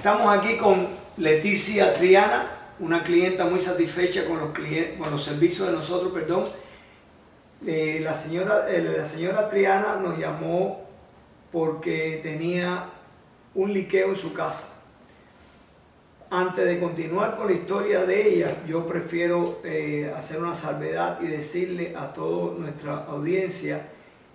Estamos aquí con Leticia Triana, una clienta muy satisfecha con los, con los servicios de nosotros, perdón. Eh, la, señora, eh, la señora Triana nos llamó porque tenía un liqueo en su casa. Antes de continuar con la historia de ella, yo prefiero eh, hacer una salvedad y decirle a toda nuestra audiencia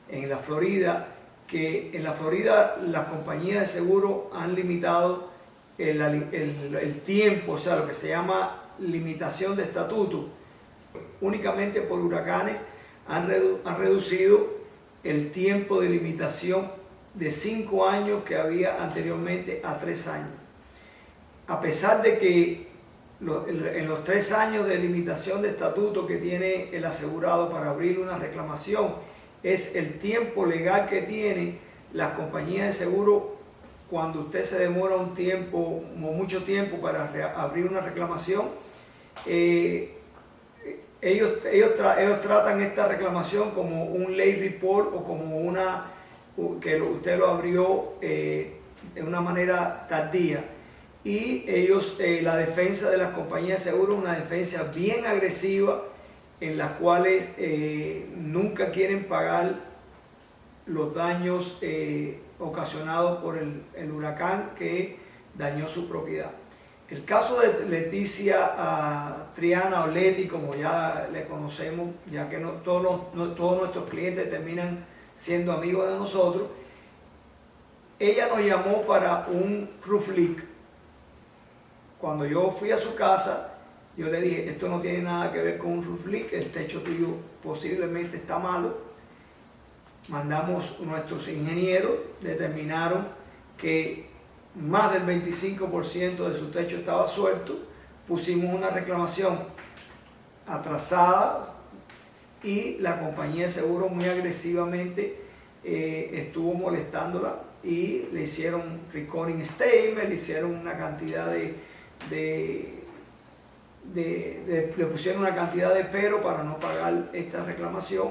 en la Florida que en la Florida las compañías de seguro han limitado el, tiempo, o sea, lo que se llama limitación de estatuto, únicamente por huracanes han, han reducido el tiempo de limitación de 5 años que había anteriormente a 3 años. A pesar de que en los 3 años de limitación de estatuto que tiene el asegurado para abrir una reclamación, es el tiempo legal que tiene las compañías de seguro cuando usted se demora un tiempo mucho tiempo para abrir una reclamación, eh, ellos, ellos, ellos, tratan esta reclamación como un late report o como una que usted lo abrió eh, de una manera tardía. Y ellos, eh, la defensa de las compañías de seguro, una defensa bien agresiva en las cuales nunca quieren pagar los daños ocasionado por el, huracán que dañó su propiedad. El caso de Leticia uh, Triana o Leti, como ya le conocemos, ya que todos, todos nuestros clientes terminan siendo amigos de nosotros, ella nos llamó para un roof leak. Cuando yo fui a su casa, yo le dije, esto no tiene nada que ver con un roof leak, el techo tuyo posiblemente está malo, mandamos nuestros ingenieros, determinaron que más del 25% de su techo estaba suelto, pusimos una reclamación atrasada y la compañía de seguro muy agresivamente eh, estuvo molestándola y le hicieron recording statement, le hicieron una cantidad de, le pusieron una cantidad de pero para no pagar esta reclamación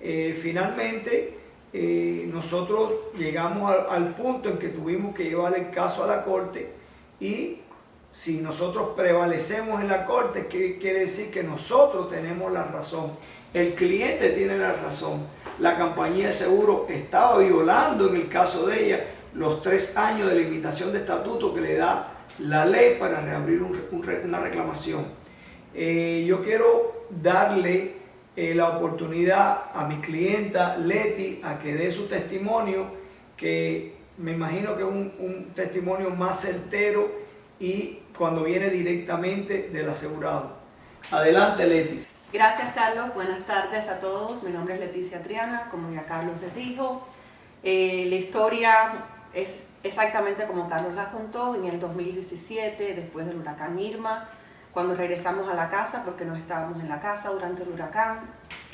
eh, finalmente, eh, nosotros llegamos al, punto en que tuvimos que llevar el caso a la corte y si nosotros prevalecemos en la corte, ¿qué quiere decir? Que nosotros tenemos la razón. El cliente tiene la razón. La compañía de seguro estaba violando en el caso de ella los tres años de limitación de estatuto que le da la ley para reabrir una reclamación. Eh, yo quiero darle eh, la oportunidad a mi clienta Leti a que dé su testimonio, que me imagino que es un, testimonio más certero y cuando viene directamente del asegurado. Adelante Leti. Gracias Carlos, buenas tardes a todos. Mi nombre es Leticia Triana, como ya Carlos les dijo. Eh, la historia es exactamente como Carlos la contó en el 2017, después del huracán Irma. Cuando regresamos a la casa, porque no estábamos en la casa durante el huracán,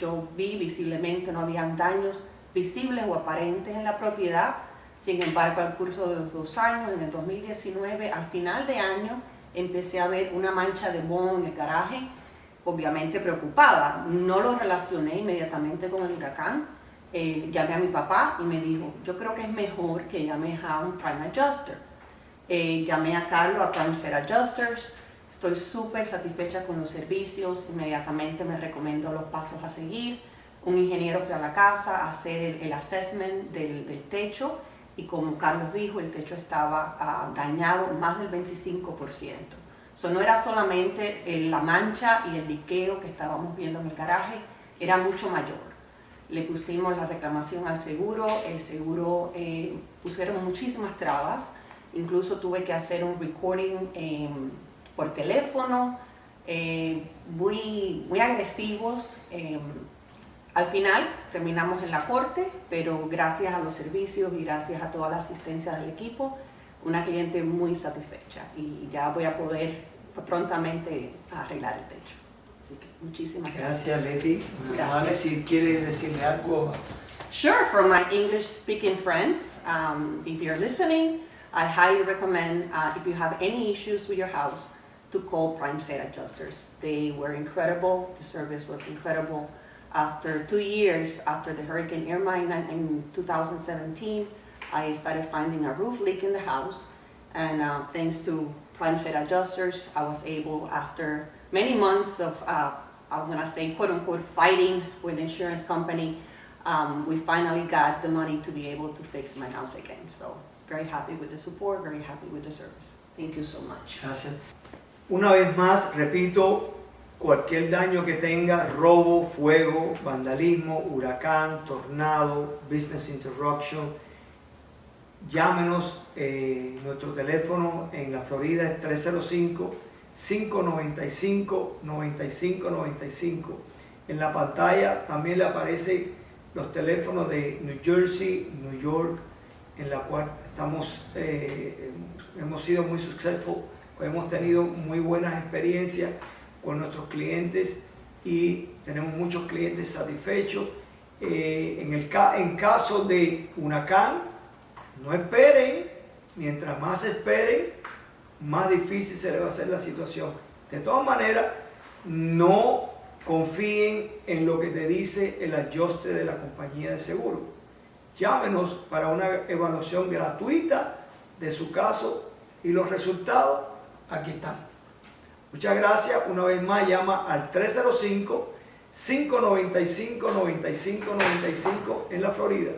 yo vi visiblemente, no habían daños visibles o aparentes en la propiedad. Sin embargo, al curso de los dos años, en el 2019, al final de año, empecé a ver una mancha de moho en el garaje, obviamente preocupada. No lo relacioné inmediatamente con el huracán. Eh, llamé a mi papá y me dijo, yo creo que es mejor que llame a un Prime Adjuster. Eh, llamé a Carlos, a Prime Set Adjusters, Estoy súper satisfecha con los servicios, inmediatamente me recomiendo los pasos a seguir. Un ingeniero fue a la casa a hacer el, assessment del, techo y como Carlos dijo, el techo estaba ah, dañado más del 25%. Eso no era solamente la mancha y el liqueo que estábamos viendo en el garaje, era mucho mayor. Le pusimos la reclamación al seguro, el seguro eh, pusieron muchísimas trabas, incluso tuve que hacer un recording por teléfono, eh, muy, muy agresivos. Eh, al final terminamos en la corte, pero gracias a los servicios y gracias a toda la asistencia del equipo, una cliente muy satisfecha y ya voy a poder prontamente arreglar el techo. Así que muchísimas gracias. Gracias, Leti. Gracias. si quiere decirle algo. Sure, for my English speaking friends, um, if you're listening, I highly recommend uh, if you have any issues with your house, to call Prime Set Adjusters. They were incredible. The service was incredible. After two years after the Hurricane Irma in, in 2017, I started finding a roof leak in the house And uh, thanks to Planet Adjusters, I was able, after many months of, uh, I'm gonna say quote unquote, fighting with the insurance company, um, we finally got the money to be able to fix my house again. So very happy with the support, very happy with the service. Thank you so much. Una vez más, repito, cualquier daño que tenga, robo, fuego, vandalismo, huracán, tornado, business interruption, llámenos. eh, nuestro teléfono en la Florida es 305-595-9595. En la pantalla también le aparecen los teléfonos de New Jersey, New York, en la cual estamos, eh, hemos sido muy successful, hemos tenido muy buenas experiencias con nuestros clientes y tenemos muchos clientes satisfechos. Eh, en, el ca- en caso de huracán, no esperen, mientras más esperen, más difícil se le va a hacer la situación. De todas maneras, no confíen en lo que te dice el ajuste de la compañía de seguro. Llámenos para una evaluación gratuita de su caso y los resultados aquí están. Muchas gracias. Una vez más, llama al 305-595-9595 en la Florida.